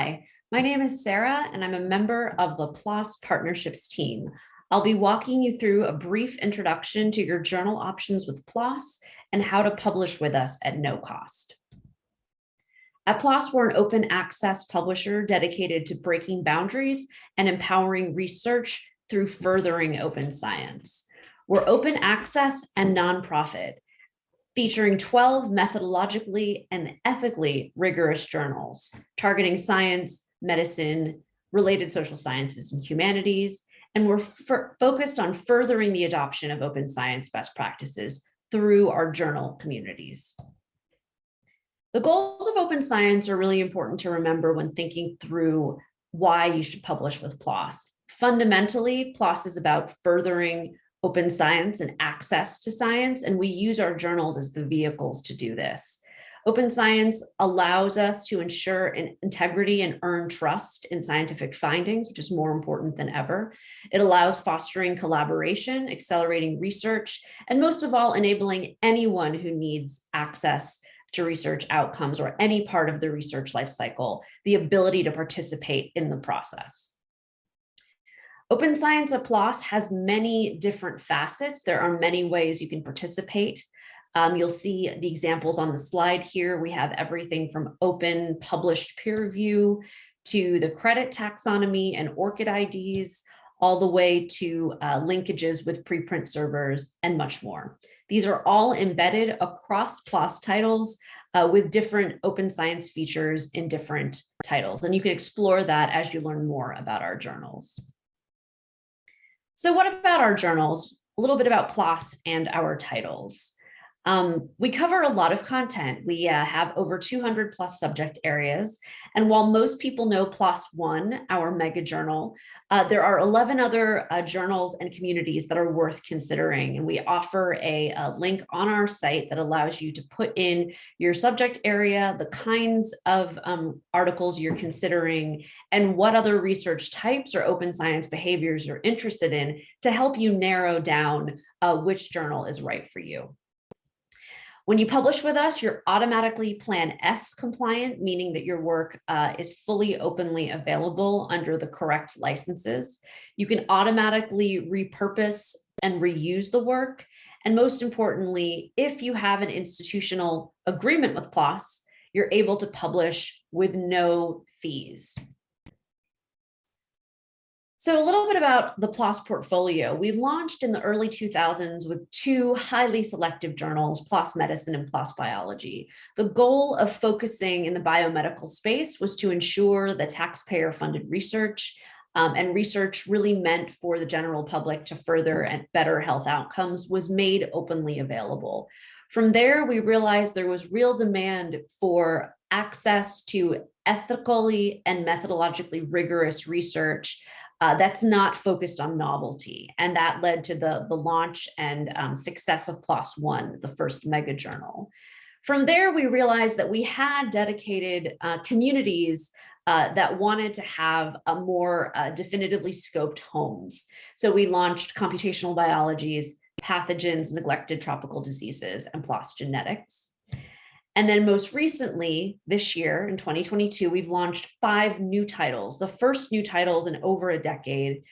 Hi, my name is Sarah and I'm a member of the PLOS Partnerships team. I'll be walking you through a brief introduction to your journal options with PLOS and how to publish with us at no cost. At PLOS, we're an open access publisher dedicated to breaking boundaries and empowering research through furthering open science. We're open access and nonprofit, featuring 12 methodologically and ethically rigorous journals targeting science, medicine, related social sciences and humanities, and we're focused on furthering the adoption of open science best practices through our journal communities. The goals of open science are really important to remember when thinking through why you should publish with PLOS. Fundamentally, PLOS is about furthering open science and access to science, and we use our journals as the vehicles to do this. Open science allows us to ensure an integrity and earn trust in scientific findings, which is more important than ever. It allows fostering collaboration, accelerating research, and most of all, enabling anyone who needs access to research outcomes or any part of the research lifecycle, the ability to participate in the process. Open Science at PLOS has many different facets. There are many ways you can participate. Um, you'll see the examples on the slide here. We have everything from open published peer review to the credit taxonomy and ORCID IDs, all the way to uh, linkages with preprint servers and much more. These are all embedded across PLOS titles uh, with different open science features in different titles. And you can explore that as you learn more about our journals. So what about our journals? A little bit about PLOS and our titles. Um, we cover a lot of content. We uh, have over 200 plus subject areas. And while most people know PLOS One, our mega journal, uh, there are 11 other uh, journals and communities that are worth considering. And we offer a, a, link on our site that allows you to put in your subject area, the kinds of um, articles you're considering, and what other research types or open science behaviors you're interested in to help you narrow down uh, which journal is right for you. When you publish with us, you're automatically Plan S compliant, meaning that your work uh, is fully openly available under the correct licenses. You can automatically repurpose and reuse the work. And most importantly, if you have an institutional agreement with PLOS, you're able to publish with no fees. So a little bit about the PLOS portfolio. We launched in the early 2000s with two highly selective journals, PLOS Medicine and PLOS Biology. The goal of focusing in the biomedical space was to ensure the taxpayer funded research um, and research really meant for the general public to further and better health outcomes was made openly available. From there, we realized there was real demand for access to ethically and methodologically rigorous research uh, that's not focused on novelty. And that led to the, the launch and um, success of PLOS One, the first mega journal. From there, we realized that we had dedicated uh, communities uh, that wanted to have a more uh, definitively scoped homes. So we launched computational biologies, pathogens, neglected tropical diseases, and PLOS genetics. And then most recently, this year in 2022, we've launched five new titles, the first new titles in over a decade,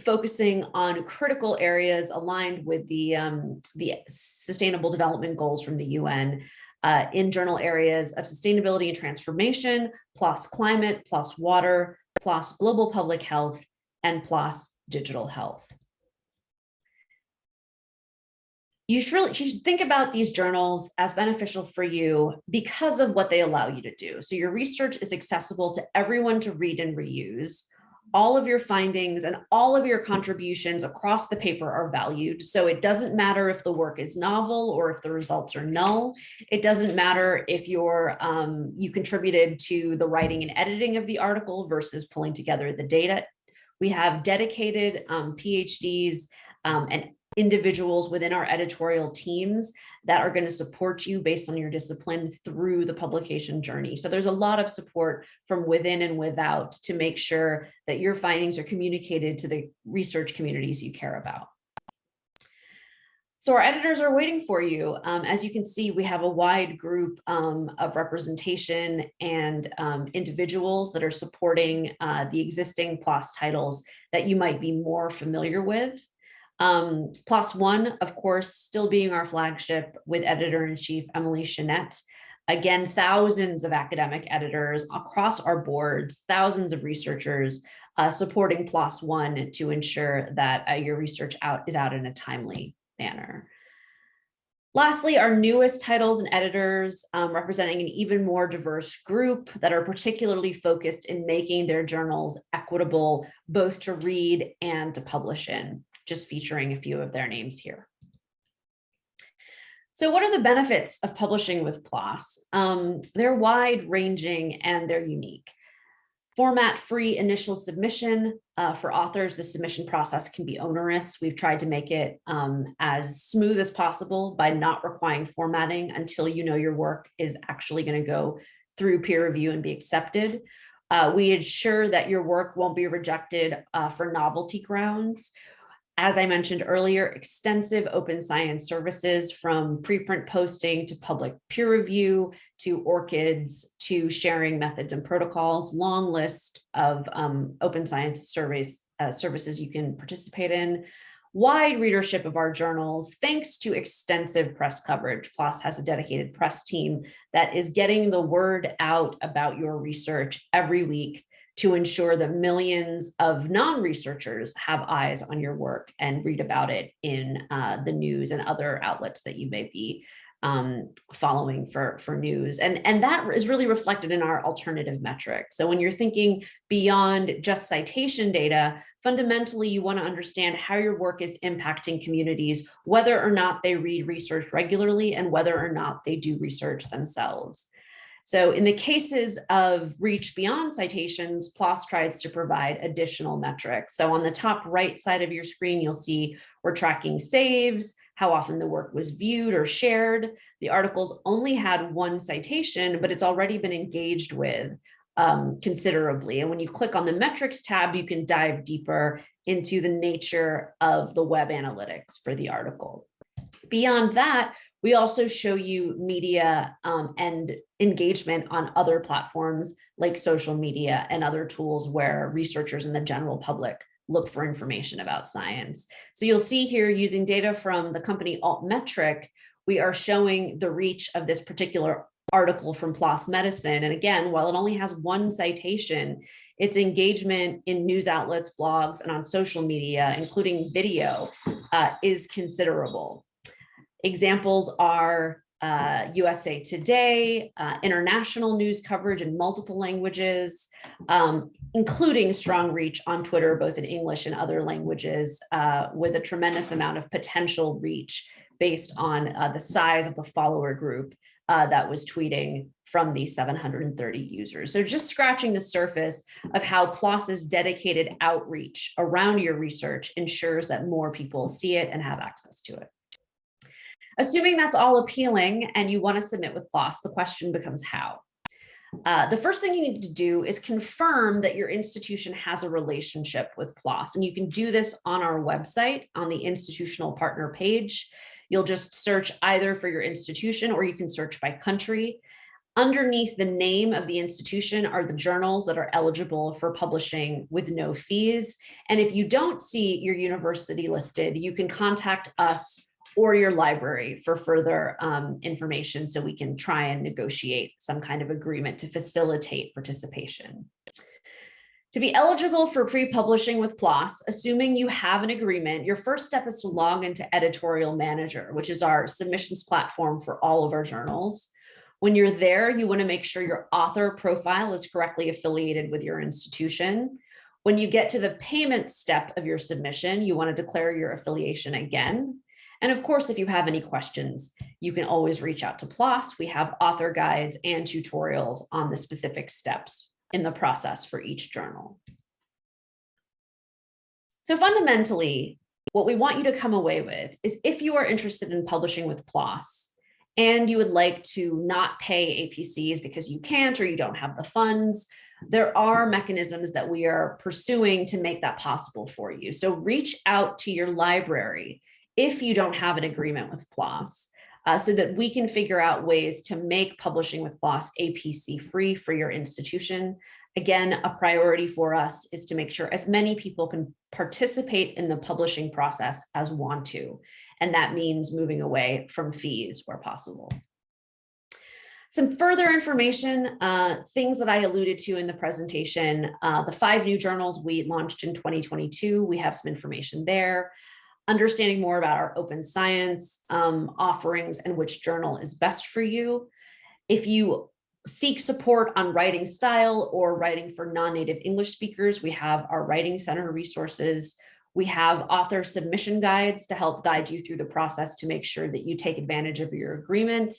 focusing on critical areas aligned with the, um, the sustainable development goals from the UN uh, in journal areas of sustainability and transformation, plus climate, plus water, plus global public health, and plus digital health you should really you should think about these journals as beneficial for you because of what they allow you to do. So your research is accessible to everyone to read and reuse. All of your findings and all of your contributions across the paper are valued. So it doesn't matter if the work is novel or if the results are null. It doesn't matter if you're um, you contributed to the writing and editing of the article versus pulling together the data. We have dedicated um, PhDs um, and individuals within our editorial teams that are going to support you based on your discipline through the publication journey. So there's a lot of support from within and without to make sure that your findings are communicated to the research communities you care about. So our editors are waiting for you. Um, as you can see, we have a wide group um, of representation and um, individuals that are supporting uh, the existing PLOS titles that you might be more familiar with. Um, PLOS One, of course, still being our flagship with editor-in-chief Emily Chenette. Again, thousands of academic editors across our boards, thousands of researchers uh, supporting PLOS One to ensure that uh, your research out is out in a timely manner. Lastly, our newest titles and editors um, representing an even more diverse group that are particularly focused in making their journals equitable, both to read and to publish in, just featuring a few of their names here. So what are the benefits of publishing with PLOS? Um, they're wide ranging and they're unique. Format free initial submission uh, for authors, the submission process can be onerous. We've tried to make it um, as smooth as possible by not requiring formatting until you know your work is actually going to go through peer review and be accepted. Uh, we ensure that your work won't be rejected uh, for novelty grounds as I mentioned earlier, extensive open science services from preprint posting to public peer review to ORCIDs to sharing methods and protocols, long list of um, open science surveys uh, services you can participate in. Wide readership of our journals, thanks to extensive press coverage. PLOS has a dedicated press team that is getting the word out about your research every week to ensure that millions of non-researchers have eyes on your work and read about it in uh, the news and other outlets that you may be um, following for, for news. And, and that is really reflected in our alternative metrics. So when you're thinking beyond just citation data, fundamentally you wanna understand how your work is impacting communities, whether or not they read research regularly and whether or not they do research themselves. So in the cases of reach beyond citations, PLOS tries to provide additional metrics. So on the top right side of your screen, you'll see we're tracking saves, how often the work was viewed or shared. The articles only had one citation, but it's already been engaged with um, considerably. And when you click on the metrics tab, you can dive deeper into the nature of the web analytics for the article. Beyond that, we also show you media um, and engagement on other platforms like social media and other tools where researchers and the general public look for information about science. So you'll see here using data from the company Altmetric, we are showing the reach of this particular article from PLOS Medicine. And again, while it only has one citation, its engagement in news outlets, blogs, and on social media, including video, uh, is considerable. Examples are uh, USA Today, uh, international news coverage in multiple languages, um, including strong reach on Twitter, both in English and other languages, uh, with a tremendous amount of potential reach based on uh, the size of the follower group uh, that was tweeting from these 730 users. So just scratching the surface of how PLOS's dedicated outreach around your research ensures that more people see it and have access to it. Assuming that's all appealing and you want to submit with PLOS, the question becomes how. Uh, the first thing you need to do is confirm that your institution has a relationship with PLOS. And you can do this on our website on the institutional partner page. You'll just search either for your institution or you can search by country. Underneath the name of the institution are the journals that are eligible for publishing with no fees. And if you don't see your university listed, you can contact us or your library for further um, information so we can try and negotiate some kind of agreement to facilitate participation. To be eligible for pre-publishing with PLOS, assuming you have an agreement, your first step is to log into Editorial Manager, which is our submissions platform for all of our journals. When you're there, you want to make sure your author profile is correctly affiliated with your institution. When you get to the payment step of your submission, you want to declare your affiliation again. And of course, if you have any questions, you can always reach out to PLOS. We have author guides and tutorials on the specific steps in the process for each journal. So fundamentally, what we want you to come away with is if you are interested in publishing with PLOS and you would like to not pay APCs because you can't or you don't have the funds, there are mechanisms that we are pursuing to make that possible for you. So reach out to your library if you don't have an agreement with PLOS, uh, so that we can figure out ways to make publishing with PLOS APC free for your institution. Again, a priority for us is to make sure as many people can participate in the publishing process as want to. And that means moving away from fees where possible. Some further information, uh, things that I alluded to in the presentation, uh, the five new journals we launched in 2022, we have some information there. Understanding more about our open science um, offerings and which journal is best for you. If you seek support on writing style or writing for non-native English speakers, we have our Writing Center resources. We have author submission guides to help guide you through the process to make sure that you take advantage of your agreement.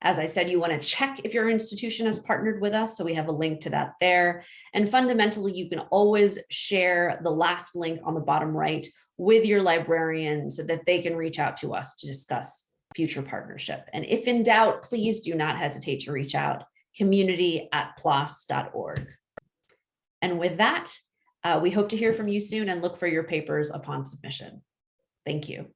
As I said, you want to check if your institution has partnered with us. So we have a link to that there. And fundamentally, you can always share the last link on the bottom right with your librarian so that they can reach out to us to discuss future partnership. And if in doubt, please do not hesitate to reach out community at plos.org. And with that, uh, we hope to hear from you soon and look for your papers upon submission. Thank you.